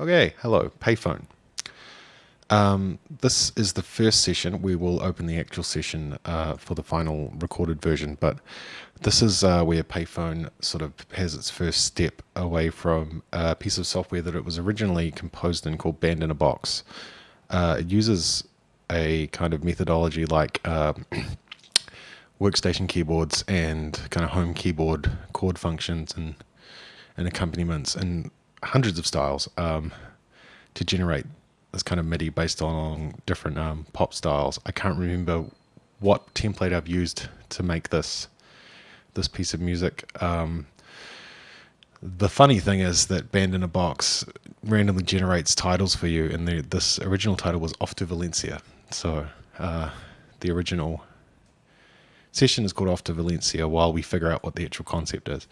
Okay, hello, payphone. Um, this is the first session. We will open the actual session uh, for the final recorded version, but this is uh, where payphone sort of has its first step away from a piece of software that it was originally composed in called Band in a Box. Uh, it uses a kind of methodology like um, workstation keyboards and kind of home keyboard chord functions and and accompaniments and hundreds of styles um, to generate this kind of MIDI based on different um, pop styles. I can't remember what template I've used to make this this piece of music. Um, the funny thing is that Band in a Box randomly generates titles for you, and the, this original title was Off to Valencia. So uh, the original session is called Off to Valencia while we figure out what the actual concept is.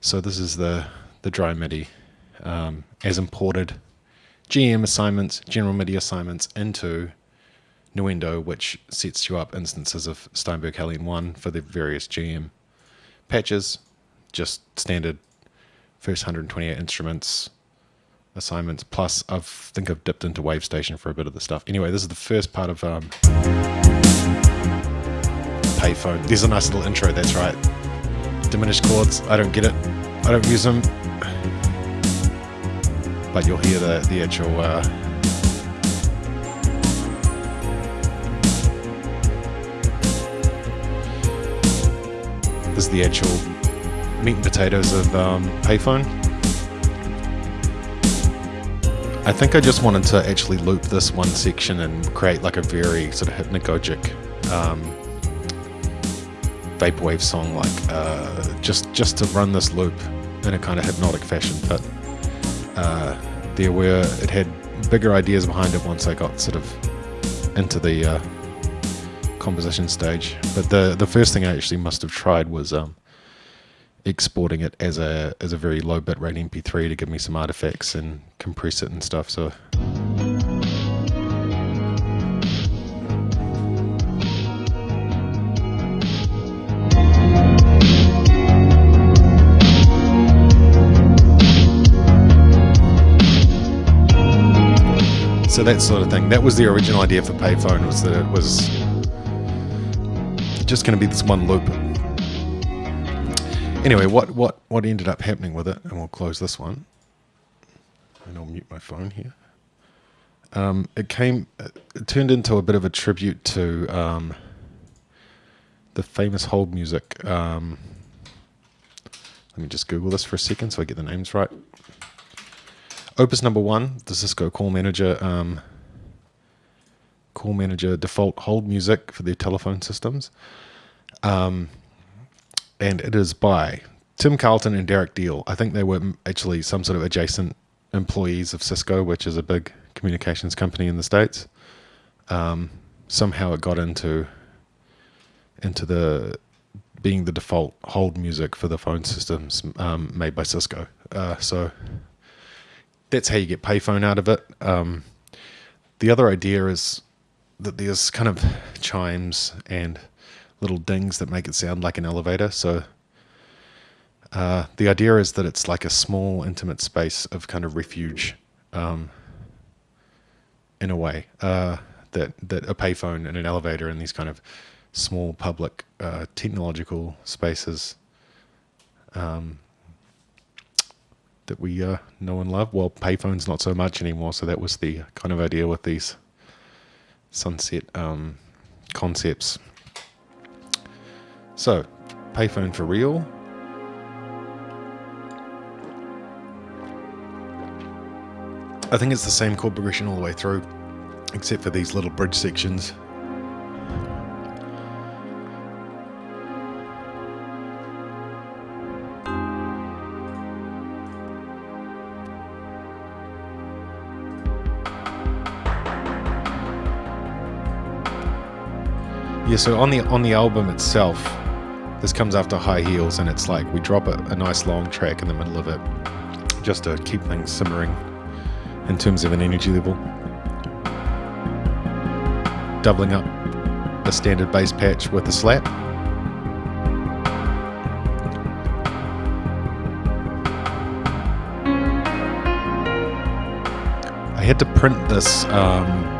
So this is the, the dry MIDI um, as imported GM assignments, general MIDI assignments into Nuendo, which sets you up instances of Steinberg HALion 1 for the various GM patches, just standard first 128 instruments assignments. Plus, I think I've dipped into WaveStation for a bit of the stuff. Anyway, this is the first part of um, Payphone. There's a nice little intro, that's right. Diminished chords, I don't get it. I don't use them but you'll hear the, the actual uh, this is the actual meat and potatoes of um, payphone. I think I just wanted to actually loop this one section and create like a very sort of hypnagogic um, vaporwave song like uh, just just to run this loop in a kind of hypnotic fashion but uh, there were it had bigger ideas behind it once I got sort of into the uh, composition stage. But the the first thing I actually must have tried was um, exporting it as a as a very low bitrate MP3 to give me some artifacts and compress it and stuff. So. So that sort of thing. That was the original idea for Payphone was that it was just going to be this one loop. Anyway, what what what ended up happening with it, and we'll close this one, and I'll mute my phone here. Um, it came, it turned into a bit of a tribute to um, the famous hold music. Um, let me just Google this for a second so I get the names right. Opus number one, the Cisco Call Manager, um, Call Manager default hold music for their telephone systems. Um, and it is by Tim Carleton and Darrick Deel. I think they were actually some sort of adjacent employees of Cisco, which is a big communications company in the States. Um, somehow it got into into the being the default hold music for the phone systems um, made by Cisco. Uh, so that's how you get payphone out of it. Um, the other idea is that there's kind of chimes and little dings that make it sound like an elevator. So uh, the idea is that it's like a small, intimate space of kind of refuge, um, in a way. Uh, that that a payphone and an elevator and these kind of small public uh, technological spaces um, that we uh, know and love. Well, payphones not so much anymore. So that was the kind of idea with these sunset um, concepts. So, payphone for real. I think it's the same chord progression all the way through, except for these little bridge sections. Yeah, so on the on the album itself, this comes after High Heels, and it's like we drop a, a nice long track in the middle of it, just to keep things simmering in terms of an energy level. Doubling up a standard bass patch with a slap. I had to print this um,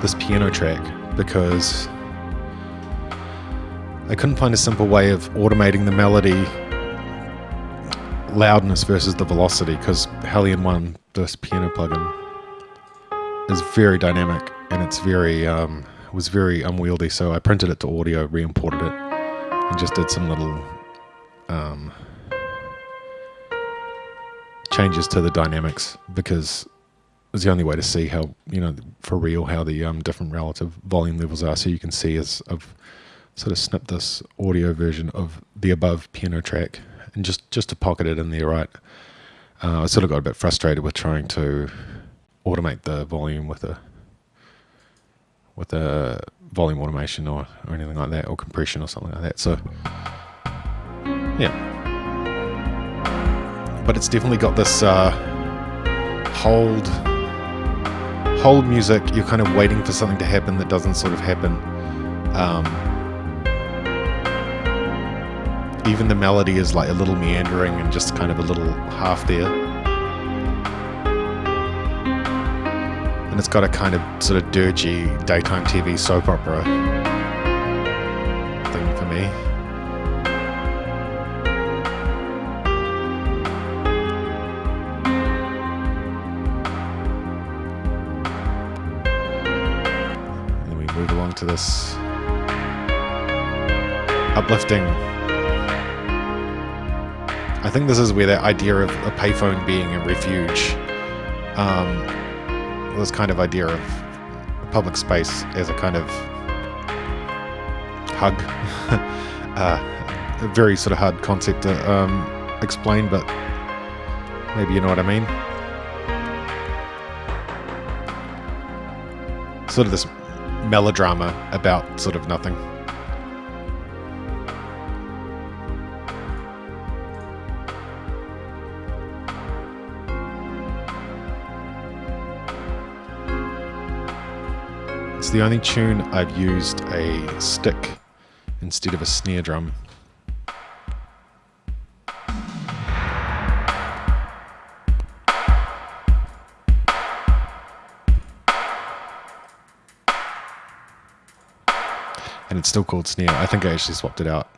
this piano track because I couldn't find a simple way of automating the melody loudness versus the velocity because HALion 1, this piano plugin, is very dynamic and it's very um, was very unwieldy. So I printed it to audio, re-imported it, and just did some little um, changes to the dynamics because was the only way to see how you know for real how the um, different relative volume levels are. So you can see as I've sort of snipped this audio version of the above piano track and just just to pocket it in there right. Uh, I sort of got a bit frustrated with trying to automate the volume with a with a volume automation or, or anything like that or compression or something like that. So yeah. But it's definitely got this uh, hold hold music. You're kind of waiting for something to happen that doesn't sort of happen. Um, even the melody is like a little meandering and just kind of a little half there. And it's got a kind of sort of dirgy daytime TV soap opera thing for me. To this uplifting I think this is where that idea of a payphone being a refuge, um, this kind of idea of public space as a kind of hug, uh, a very sort of hard concept to um, explain, but maybe you know what I mean. Sort of this melodrama about sort of nothing. It's the only tune I've used a stick instead of a snare drum. And it's still called snare. I think I actually swapped it out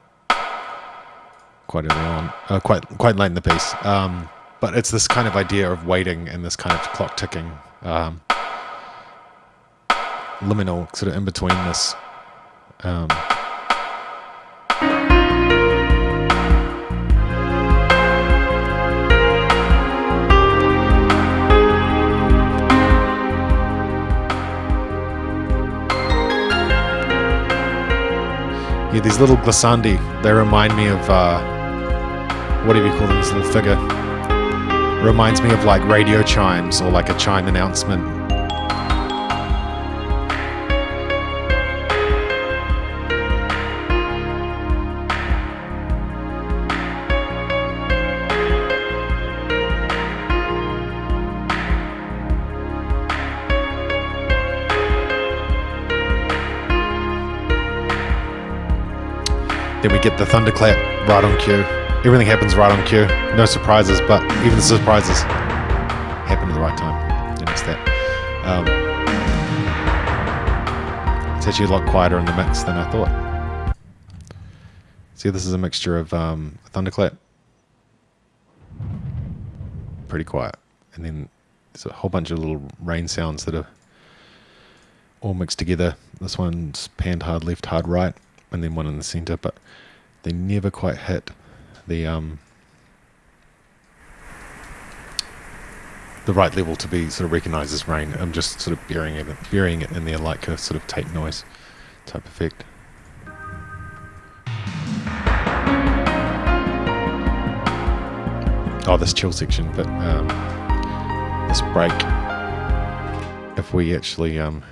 quite early on, uh, quite quite late in the piece. Um, but it's this kind of idea of waiting and this kind of clock ticking. Um, liminal sort of in between this. Um, yeah, these little glissandi, they remind me of, uh, what do you call them, this little figure? Reminds me of like radio chimes or like a chime announcement Then we get the thunderclap right on cue. Everything happens right on cue. No surprises, but even the surprises happen at the right time. You that. Um, it's actually a lot quieter in the mix than I thought. See, this is a mixture of um, thunderclap, pretty quiet, and then there's a whole bunch of little rain sounds that are all mixed together. This one's panned hard left, hard right and then one in the center, but they never quite hit the um, the right level to be sort of recognized as rain. I'm just sort of burying it, burying it in there like a sort of tape noise type effect. Oh, this chill section, but um, this break. If we actually, um,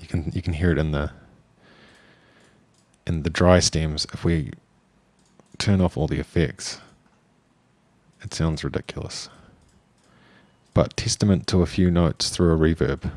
you can you can hear it in the in the dry stems, if we turn off all the effects, it sounds ridiculous. But testament to a few notes through a reverb.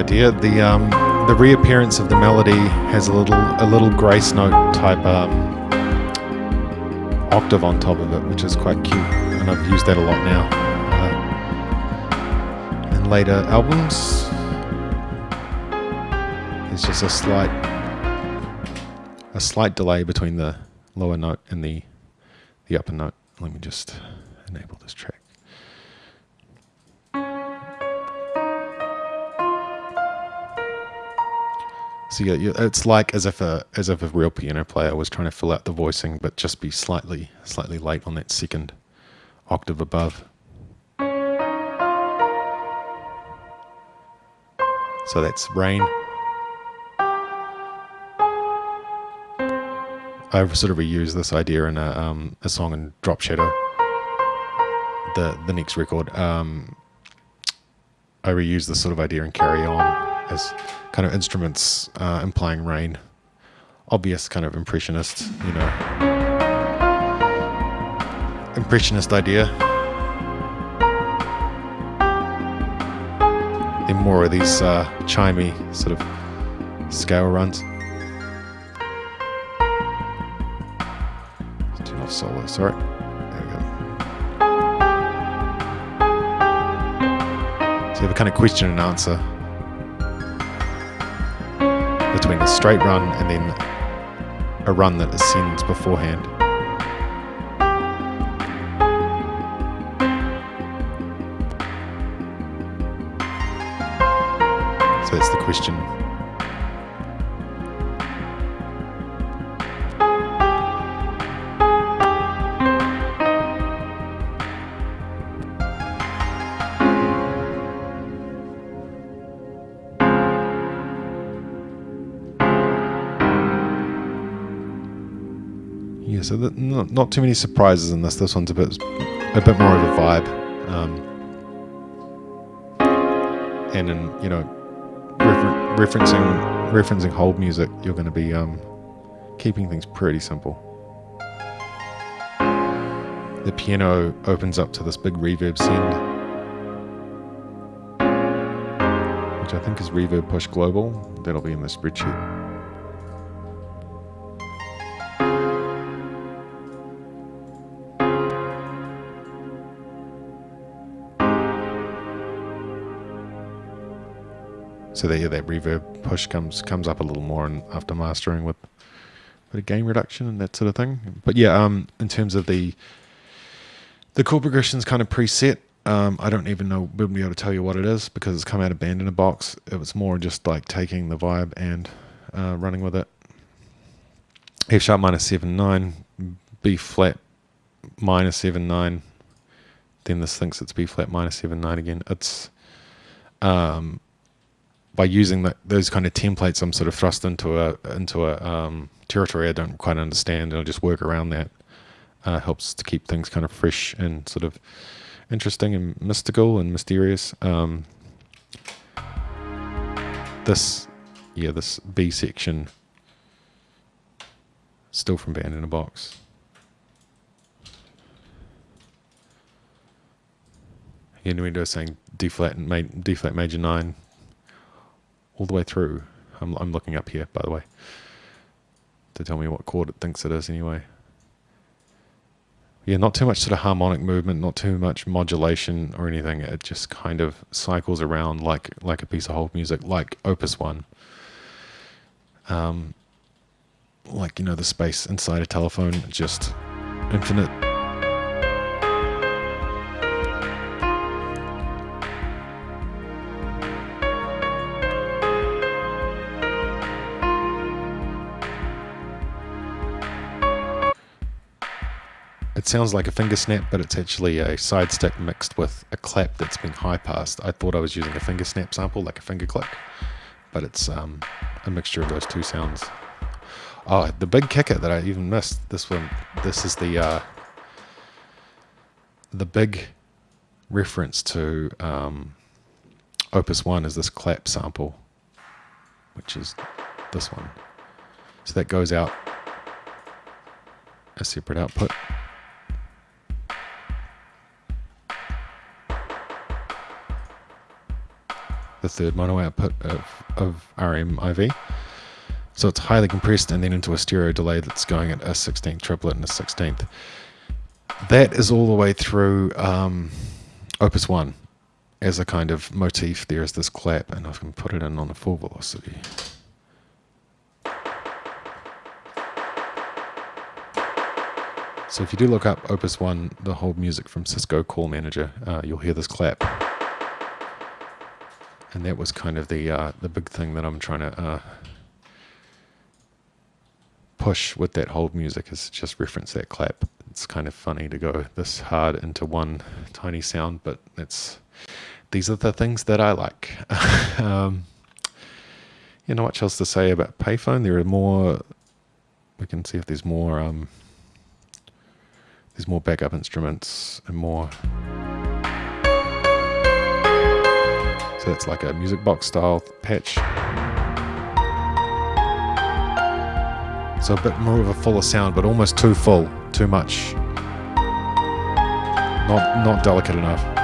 Idea. The um, the reappearance of the melody has a little a little grace note type um, octave on top of it, which is quite cute, and I've used that a lot now. Uh, in later albums, there's just a slight a slight delay between the lower note and the the upper note. Let me just enable this track. So yeah, it's like as if a as if a real piano player was trying to fill out the voicing, but just be slightly slightly late on that second octave above. So that's rain. I've sort of reused this idea in a um, a song in Drop Shadow. The the next record, um, I reused this sort of idea in Carry On as kind of instruments uh, implying rain. Obvious kind of impressionist, you know, impressionist idea. In more of these uh, chimey sort of scale runs. Turn off solo, sorry. There we go. So you have a kind of question and answer straight run and then a run that ascends beforehand. So that's the question. Yeah, so the, not, not too many surprises in this. This one's a bit a bit more of a vibe. Um, and in you know refer referencing referencing hold music, you're going to be um, keeping things pretty simple. The piano opens up to this big reverb send, which I think is reverb push global. That'll be in the spreadsheet. So that that reverb push comes comes up a little more after mastering with of gain reduction and that sort of thing. But yeah, um, in terms of the the chord progression's kind of preset. Um, I don't even know be able to tell you what it is because it's come out of band in a box. It was more just like taking the vibe and uh, running with it. F sharp minus seven nine, B flat minus seven nine. Then this thinks it's B flat minus seven nine again. It's um, by using that, those kind of templates, I'm sort of thrust into a into a um, territory I don't quite understand, and I'll just work around that. Uh, helps to keep things kind of fresh and sort of interesting and mystical and mysterious. Um, this, yeah, this B section, still from Band in a Box. Are saying D flat and D flat major nine all the way through. I'm, I'm looking up here, by the way, to tell me what chord it thinks it is anyway. Yeah, not too much sort of harmonic movement, not too much modulation or anything. It just kind of cycles around like like a piece of whole music, like Opus One. Um, like you know the space inside a telephone, just infinite It sounds like a finger snap, but it's actually a side stick mixed with a clap that's been high passed. I thought I was using a finger snap sample, like a finger click, but it's um, a mixture of those two sounds. Oh, the big kicker that I even missed. This one. This is the uh, the big reference to um, Opus One is this clap sample, which is this one. So that goes out a separate output. The third mono output of, of RMIV. So it's highly compressed and then into a stereo delay that's going at a 16th triplet and a 16th. That is all the way through um, Opus 1 as a kind of motif. There is this clap, and I can put it in on a full velocity. So if you do look up Opus 1, the whole music from Cisco Call Manager, uh, you'll hear this clap. And that was kind of the uh, the big thing that I'm trying to uh, push with that whole music is just reference that clap. It's kind of funny to go this hard into one tiny sound, but it's these are the things that I like. um, you know what else to say about payphone? There are more. We can see if there's more. Um, there's more backup instruments and more. So it's like a music box style patch. So a bit more of a fuller sound, but almost too full, too much. Not not delicate enough.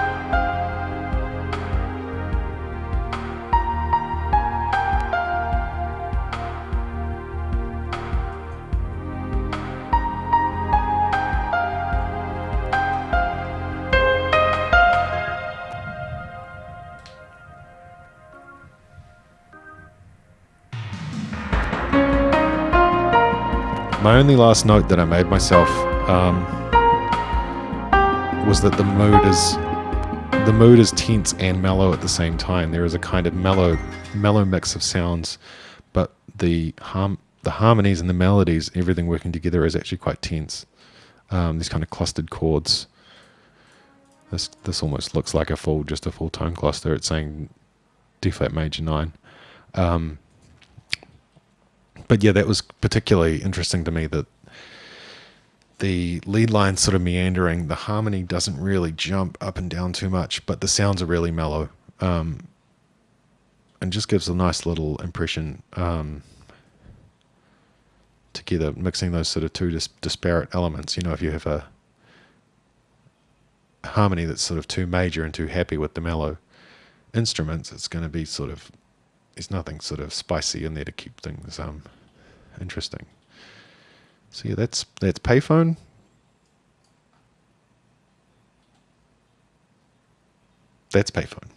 Only last note that I made myself um, was that the mood is the mood is tense and mellow at the same time. There is a kind of mellow mellow mix of sounds, but the harm the harmonies and the melodies, everything working together is actually quite tense. Um, these kind of clustered chords. This this almost looks like a full just a full tone cluster. It's saying D flat major nine. Um, but yeah, that was particularly interesting to me that the lead line sort of meandering, the harmony doesn't really jump up and down too much, but the sounds are really mellow. Um, and just gives a nice little impression um, together, mixing those sort of two dis- disparate elements. You know, if you have a harmony that's sort of too major and too happy with the mellow instruments, it's going to be sort of there's nothing sort of spicy in there to keep things um, interesting. So yeah, that's that's payphone. That's payphone.